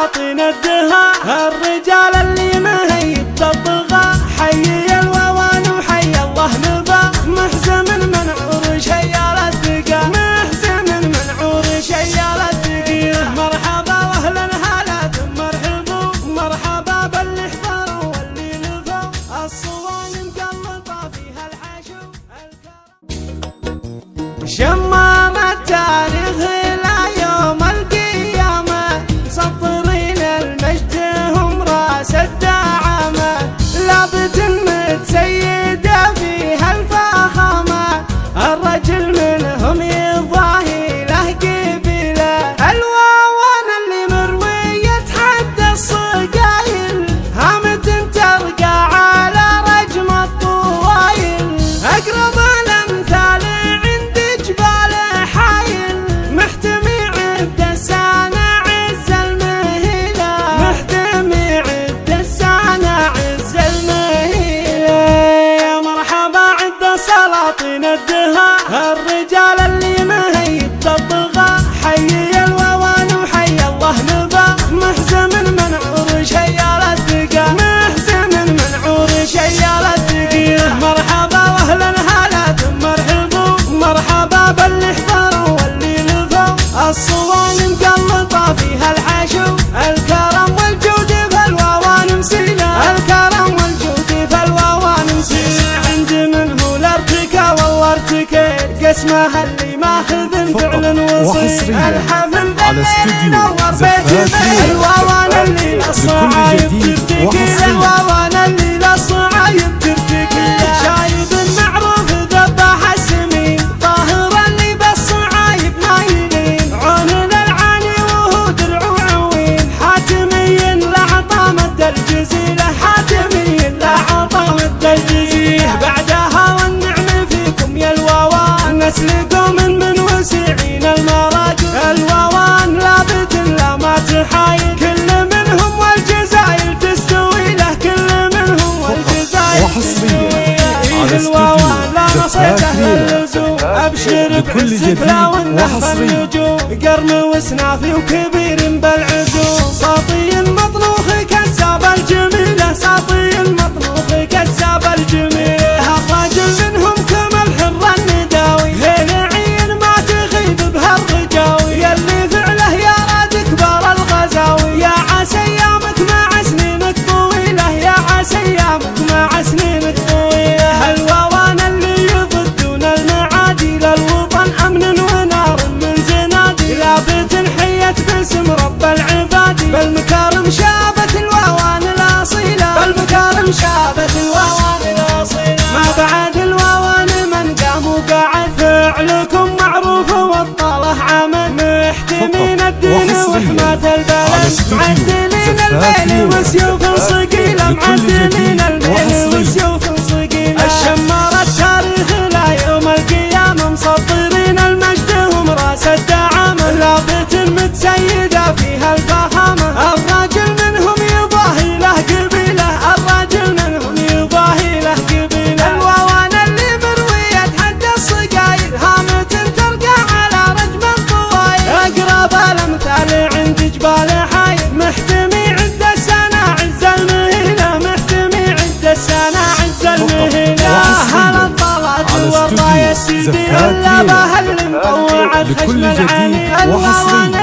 عطينا الدهاء الرجال اللي مهيب بالطغى حي الووان وحي الله نبا محزم من عروش هيا الدقا محزم من عروش هيا الدقيق مرحبا واهلا هلا مرحبا مرحبا باللي حضروا واللي نفوا الصوان مقلطه فيها الحشو شمال اسمها اللي ماخذ فعلا وصي الحفل على استوديو زفاف. أيوه وأنا اللي نص لكل جديد. اللي ابشر بكل لو انه نجوم قرن وسنافي وكبير شابت الواوان الأصيلة بالمكارم شابت الواوان الأصيلة ما بعد الواوان من قام وقعد. فعلكم معروف والطاله عمل محتمين الدين وحماة البلد. معدلين البين وسيوف صقيلة معدلين البين زفاتي. بكل جديد وحصري.